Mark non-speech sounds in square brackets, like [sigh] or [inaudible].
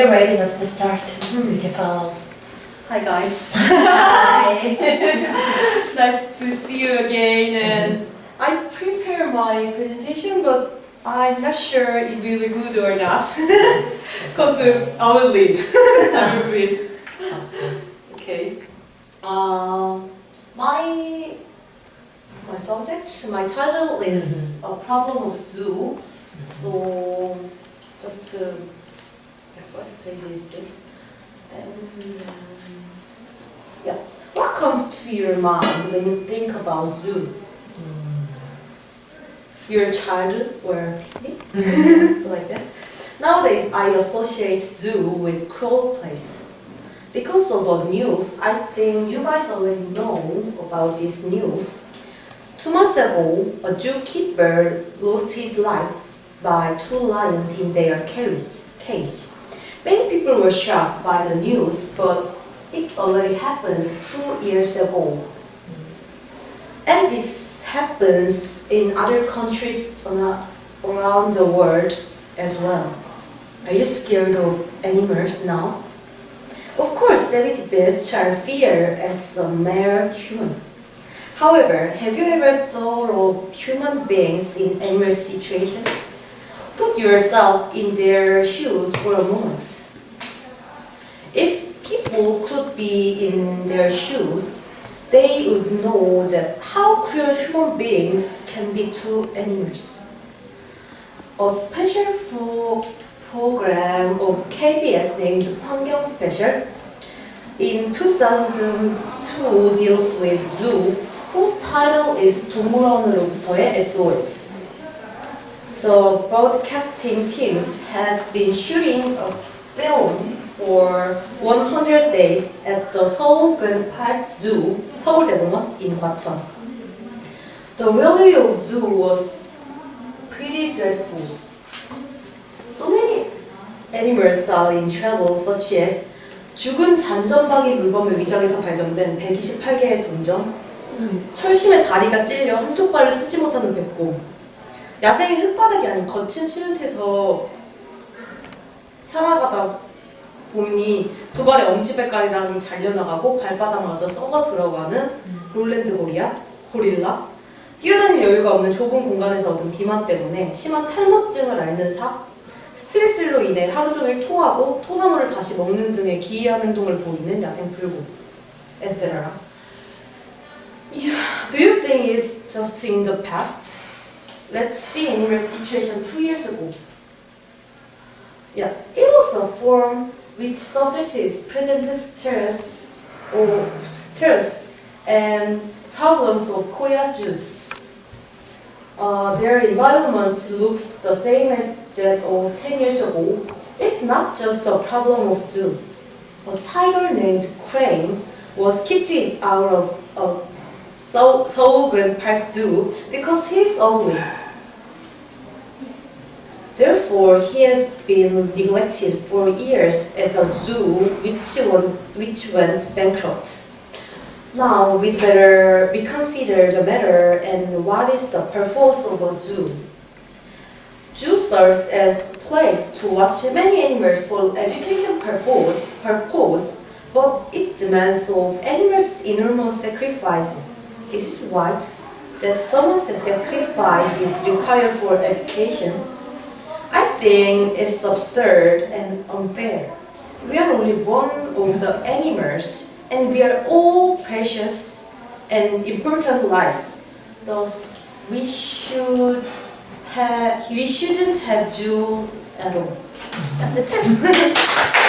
you're ready, just to start. We can follow. Hi guys. [laughs] Hi. [laughs] nice to see you again and I prepared my presentation but I'm not sure it will be good or not [laughs] because uh, I will read. I will read. Okay. Uh, my my subject, my title is a problem of zoo. So just to first page is this. And um, yeah, what comes to your mind when you think about zoo? Your childhood or picnic? [laughs] like that. Nowadays, I associate zoo with cruel place. Because of the news, I think you guys already know about this news. Two months ago, a zookeeper lost his life by two lions in their cage. Many people were shocked by the news, but it already happened two years ago. And this happens in other countries around the world as well. Are you scared of animals now? Of course, savage beasts are feared as a mere human. However, have you ever thought of human beings in animal situations? yourselves in their shoes for a moment. If people could be in their shoes, they would know that how cruel human beings can be to animals. A special for program of KBS named Hwangyeong Special in 2002 deals with zoo whose title is 동물원으로부터의 SOS. The broadcasting teams has been shooting a film for 100 days at the Seoul Grand Park Zoo, 서울대공원 in Gwacheon. The reality of zoo was pretty dreadful. So many animals are in trouble such as 죽은 잔전박이 물범을 위장해서 발견된 128개의 동전, 철심의 다리가 찔려 한쪽 발을 쓰지 못하는 백곰, 야생의 흙바닥이 아닌 거친 시멘트에서 살아가다 보니 두 발의 엄지발가락이 잘려나가고 발바닥마저 썩어 들어가는 롤랜드 고리아, 고릴라, 뛰어다닐 여유가 없는 좁은 공간에서 얻은 비만 때문에 심한 탈모증을 앓는 사, 스트레스로 인해 하루 종일 토하고 토사물을 다시 먹는 등의 기이한 행동을 보이는 야생 etc. Yeah, do you think it's just in the past? Let's see animal situation two years ago. Yeah, it was a form which subject is present stress or stress and problems of Korea's Jews. Uh, their environment looks the same as that of 10 years ago. It's not just a problem of zoo. A tiger named Crane was kicked out of a Seoul Seoul Grand Park Zoo because he's ugly. Therefore, he has been neglected for years at a zoo which, went, which went bankrupt. Now, we better reconsider the matter and what is the purpose of a zoo. Zoo serves as place to watch many animals for education purpose, purpose but it demands of animals enormous sacrifices. Is what that someone's sacrifice is required for education? I think it's absurd and unfair. We are only one of the animals and we are all precious and important lives. Thus, we should have, we shouldn't have jewels at all. That's it. [laughs]